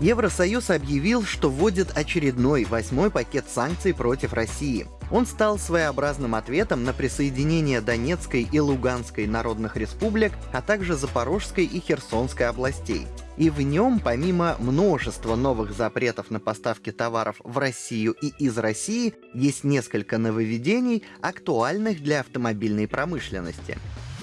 Евросоюз объявил, что вводит очередной восьмой пакет санкций против России. Он стал своеобразным ответом на присоединение Донецкой и Луганской народных республик, а также Запорожской и Херсонской областей. И в нем, помимо множества новых запретов на поставки товаров в Россию и из России, есть несколько нововведений, актуальных для автомобильной промышленности.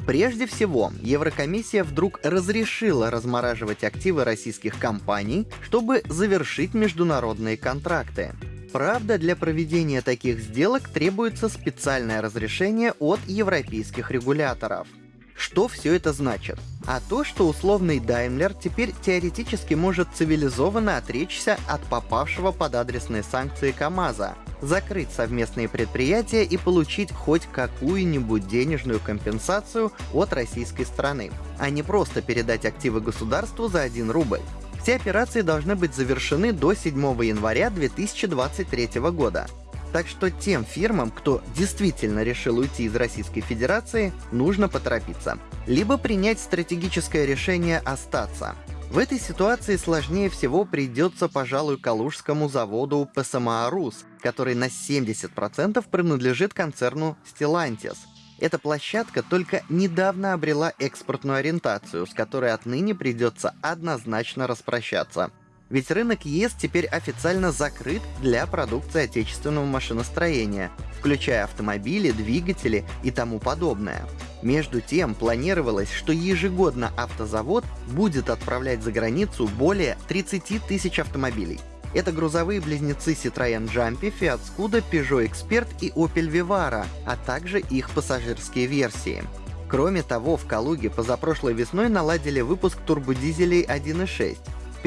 Прежде всего, Еврокомиссия вдруг разрешила размораживать активы российских компаний, чтобы завершить международные контракты. Правда, для проведения таких сделок требуется специальное разрешение от европейских регуляторов. Что все это значит? А то, что условный Даймлер теперь теоретически может цивилизованно отречься от попавшего под адресные санкции КАМАЗа, закрыть совместные предприятия и получить хоть какую-нибудь денежную компенсацию от российской стороны, а не просто передать активы государству за 1 рубль. Все операции должны быть завершены до 7 января 2023 года. Так что тем фирмам, кто действительно решил уйти из Российской Федерации, нужно поторопиться. Либо принять стратегическое решение остаться. В этой ситуации сложнее всего придется, пожалуй, Калужскому заводу ПСМА «Рус», который на 70% принадлежит концерну Stellantis. Эта площадка только недавно обрела экспортную ориентацию, с которой отныне придется однозначно распрощаться. Ведь рынок ЕС теперь официально закрыт для продукции отечественного машиностроения, включая автомобили, двигатели и тому подобное. Между тем, планировалось, что ежегодно автозавод будет отправлять за границу более 30 тысяч автомобилей. Это грузовые близнецы Citroёn Jumpy, Fiat Scudo, Peugeot Expert и Opel Vivara, а также их пассажирские версии. Кроме того, в Калуге позапрошлой весной наладили выпуск турбодизелей 1.6,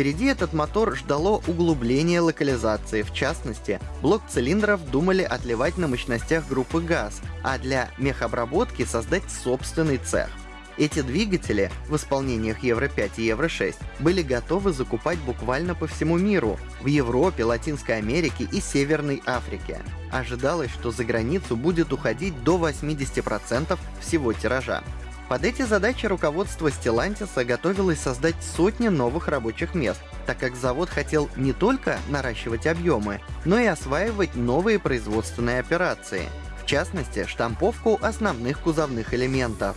Впереди этот мотор ждало углубление локализации, в частности, блок цилиндров думали отливать на мощностях группы ГАЗ, а для мехобработки создать собственный цех. Эти двигатели в исполнениях Евро-5 и Евро-6 были готовы закупать буквально по всему миру, в Европе, Латинской Америке и Северной Африке. Ожидалось, что за границу будет уходить до 80% всего тиража. Под эти задачи руководство Stellantis готовилось создать сотни новых рабочих мест, так как завод хотел не только наращивать объемы, но и осваивать новые производственные операции, в частности, штамповку основных кузовных элементов.